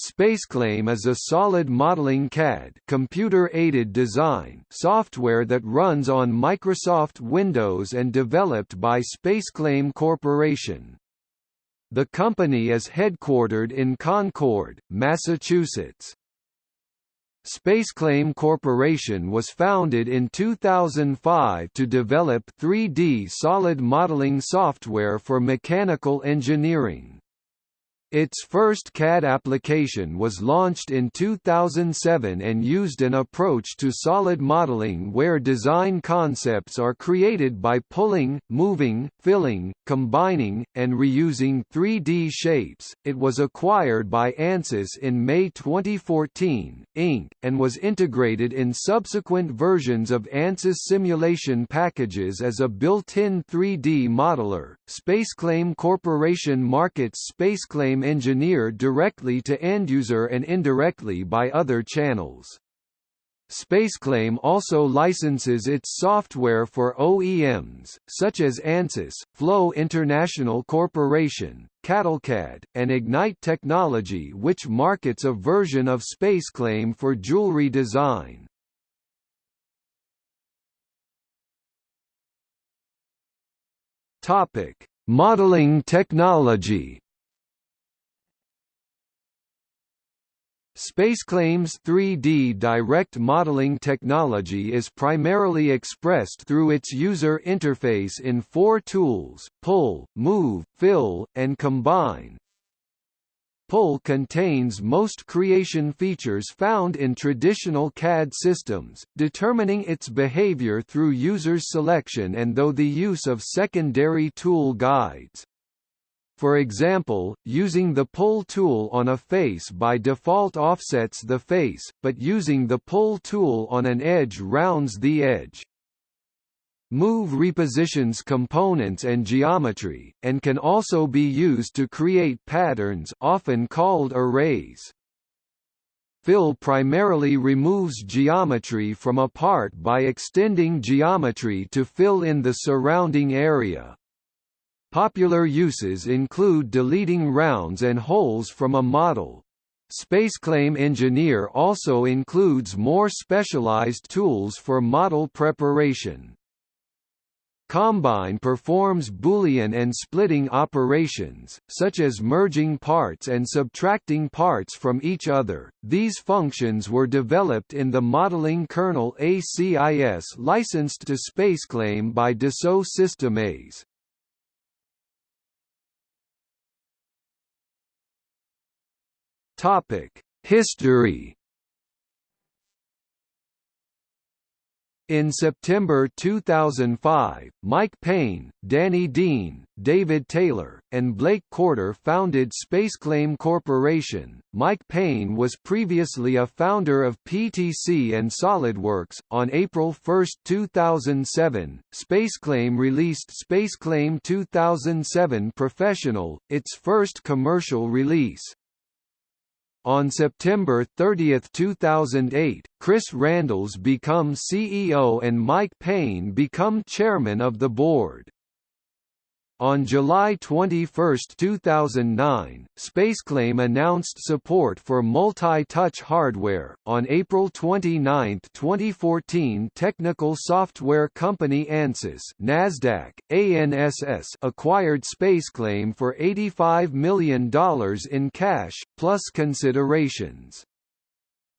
SpaceClaim is a solid modeling CAD computer-aided design software that runs on Microsoft Windows and developed by SpaceClaim Corporation. The company is headquartered in Concord, Massachusetts. SpaceClaim Corporation was founded in 2005 to develop 3D solid modeling software for mechanical engineering. Its first CAD application was launched in 2007 and used an approach to solid modeling where design concepts are created by pulling, moving, filling, combining, and reusing 3D shapes. It was acquired by Ansys in May 2014, Inc., and was integrated in subsequent versions of Ansys simulation packages as a built-in 3D modeler. SpaceClaim Corporation markets SpaceClaim engineer directly to end-user and indirectly by other channels. SpaceClaim also licenses its software for OEMs, such as ANSYS, Flow International Corporation, CattleCAD, and Ignite Technology which markets a version of SpaceClaim for jewelry design. Modeling technology SpaceClaim's 3D direct modeling technology is primarily expressed through its user interface in four tools, Pull, Move, Fill, and Combine. Pull contains most creation features found in traditional CAD systems, determining its behavior through users' selection and though the use of secondary tool guides. For example, using the pull tool on a face by default offsets the face, but using the pull tool on an edge rounds the edge. Move repositions components and geometry, and can also be used to create patterns often called arrays. Fill primarily removes geometry from a part by extending geometry to fill in the surrounding area. Popular uses include deleting rounds and holes from a model. SpaceClaim Engineer also includes more specialized tools for model preparation. Combine performs Boolean and splitting operations, such as merging parts and subtracting parts from each other. These functions were developed in the modeling kernel ACIS licensed to SpaceClaim by Dassault Systèmes. Topic: History. In September 2005, Mike Payne, Danny Dean, David Taylor, and Blake Courter founded SpaceClaim Corporation. Mike Payne was previously a founder of PTC and SolidWorks. On April 1, 2007, SpaceClaim released SpaceClaim 2007 Professional, its first commercial release. On September 30, 2008, Chris Randles become CEO and Mike Payne become chairman of the board. On July 21, 2009, SpaceClaim announced support for multi-touch hardware. On April 29, 2014, technical software company Ansys (Nasdaq: ANSS) acquired SpaceClaim for $85 million in cash plus considerations.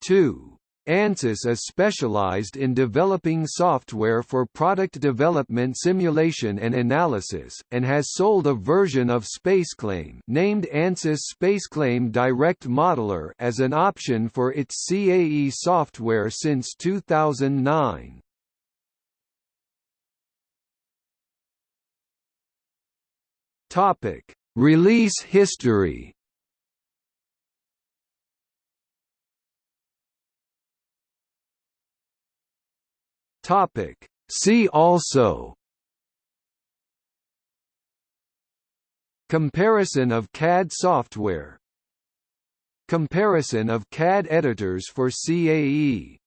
2. ANSYS is specialized in developing software for product development simulation and analysis, and has sold a version of SpaceClaim named ANSYS SpaceClaim Direct Modeler as an option for its CAE software since 2009. Topic: Release history Topic. See also Comparison of CAD software Comparison of CAD editors for CAE